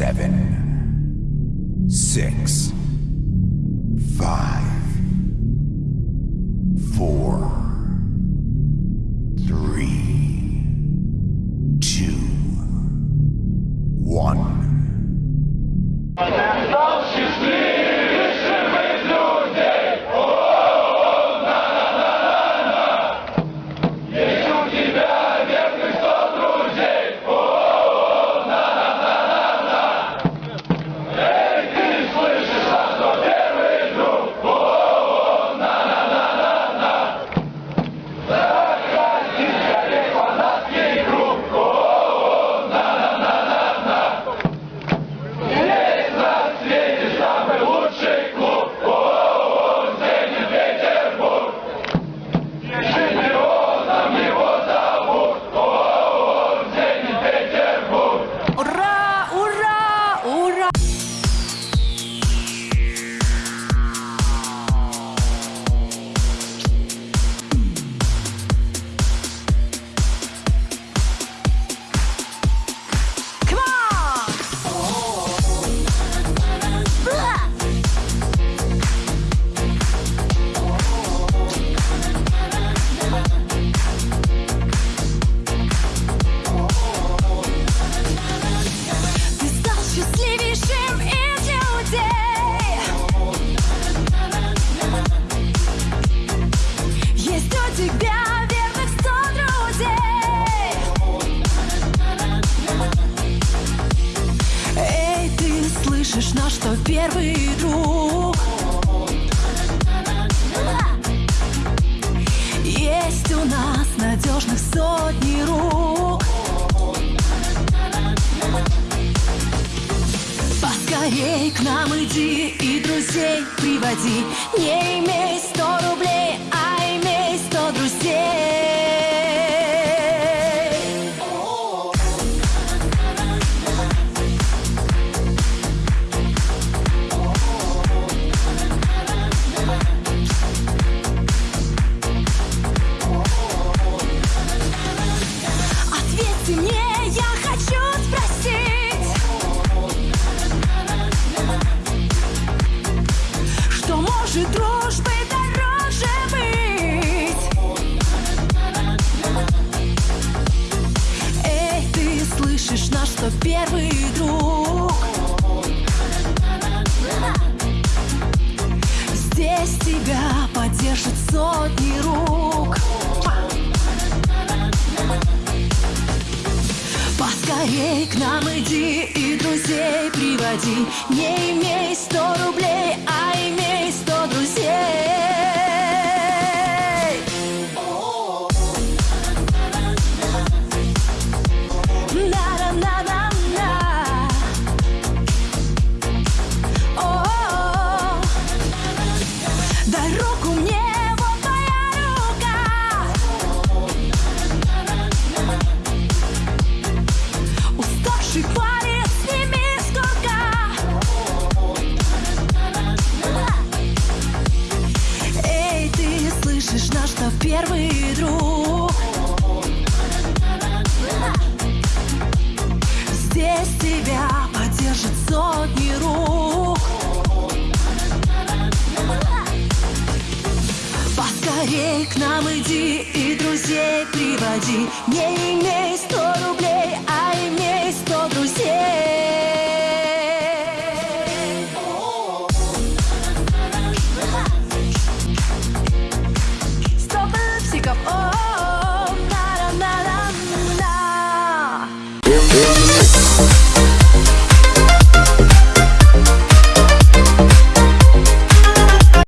Seven, six, five, первый друг. Есть у нас надежных сотни рук. Поскорей к нам иди и друзей приводи. Не имей сто рублей, слышишь наш что первый друг? Здесь тебя поддержат сотни рук Поскорей к нам иди и друзей приводи Не имей сто рублей, а слышишь наш что первый друг. Здесь тебя поддержат сотни рук. Поскорей к нам иди и друзей приводи. Не имей Yeah.